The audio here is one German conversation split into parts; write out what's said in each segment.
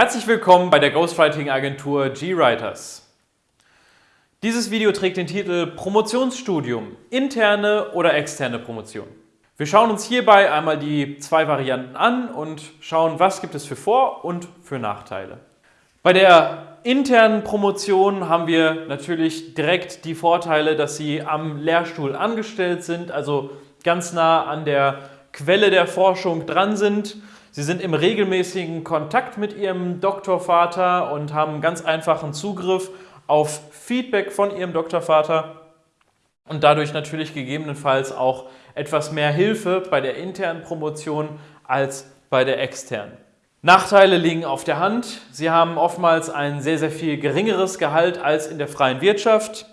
Herzlich willkommen bei der Ghostwriting-Agentur GWriters. Dieses Video trägt den Titel Promotionsstudium, interne oder externe Promotion. Wir schauen uns hierbei einmal die zwei Varianten an und schauen, was gibt es für Vor- und für Nachteile. Bei der internen Promotion haben wir natürlich direkt die Vorteile, dass Sie am Lehrstuhl angestellt sind, also ganz nah an der Quelle der Forschung dran sind. Sie sind im regelmäßigen Kontakt mit Ihrem Doktorvater und haben ganz einfachen Zugriff auf Feedback von Ihrem Doktorvater und dadurch natürlich gegebenenfalls auch etwas mehr Hilfe bei der internen Promotion als bei der externen. Nachteile liegen auf der Hand. Sie haben oftmals ein sehr, sehr viel geringeres Gehalt als in der freien Wirtschaft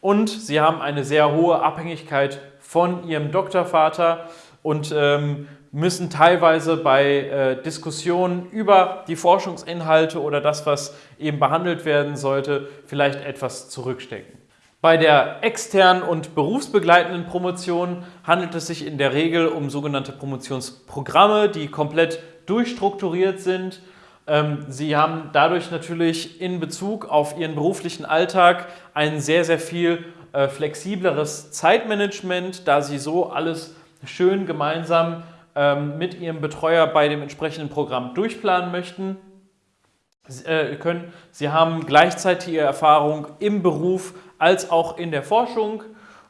und Sie haben eine sehr hohe Abhängigkeit von Ihrem Doktorvater und ähm, müssen teilweise bei äh, Diskussionen über die Forschungsinhalte oder das, was eben behandelt werden sollte, vielleicht etwas zurückstecken. Bei der externen und berufsbegleitenden Promotion handelt es sich in der Regel um sogenannte Promotionsprogramme, die komplett durchstrukturiert sind. Ähm, Sie haben dadurch natürlich in Bezug auf Ihren beruflichen Alltag ein sehr, sehr viel äh, flexibleres Zeitmanagement, da Sie so alles schön gemeinsam ähm, mit Ihrem Betreuer bei dem entsprechenden Programm durchplanen möchten. Äh, können. Sie haben gleichzeitig Ihre Erfahrung im Beruf als auch in der Forschung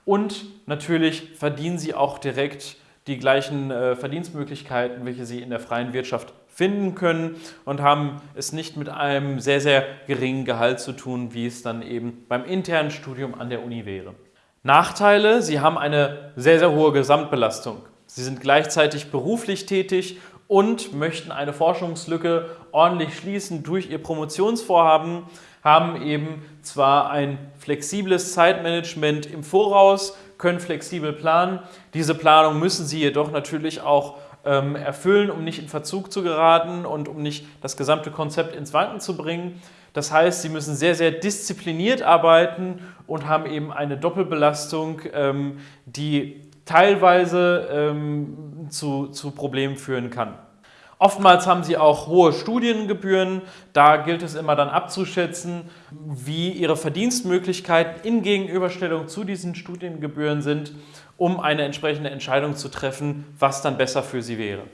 und natürlich verdienen Sie auch direkt die gleichen äh, Verdienstmöglichkeiten, welche Sie in der freien Wirtschaft finden können und haben es nicht mit einem sehr, sehr geringen Gehalt zu tun, wie es dann eben beim internen Studium an der Uni wäre. Nachteile, Sie haben eine sehr, sehr hohe Gesamtbelastung. Sie sind gleichzeitig beruflich tätig und möchten eine Forschungslücke ordentlich schließen durch Ihr Promotionsvorhaben, haben eben zwar ein flexibles Zeitmanagement im Voraus, können flexibel planen. Diese Planung müssen Sie jedoch natürlich auch ähm, erfüllen, um nicht in Verzug zu geraten und um nicht das gesamte Konzept ins Wanken zu bringen. Das heißt, Sie müssen sehr, sehr diszipliniert arbeiten und haben eben eine Doppelbelastung, ähm, die teilweise ähm, zu, zu Problemen führen kann. Oftmals haben sie auch hohe Studiengebühren. Da gilt es immer dann abzuschätzen, wie ihre Verdienstmöglichkeiten in Gegenüberstellung zu diesen Studiengebühren sind, um eine entsprechende Entscheidung zu treffen, was dann besser für sie wäre.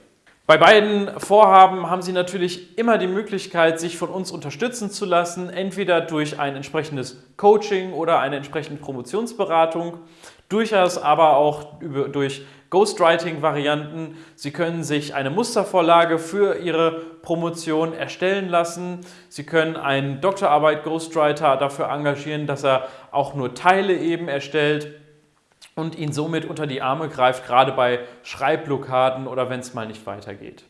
Bei beiden Vorhaben haben Sie natürlich immer die Möglichkeit, sich von uns unterstützen zu lassen, entweder durch ein entsprechendes Coaching oder eine entsprechende Promotionsberatung, durchaus aber auch durch Ghostwriting-Varianten. Sie können sich eine Mustervorlage für Ihre Promotion erstellen lassen. Sie können einen Doktorarbeit Ghostwriter dafür engagieren, dass er auch nur Teile eben erstellt und ihn somit unter die Arme greift, gerade bei Schreibblockaden oder wenn es mal nicht weitergeht.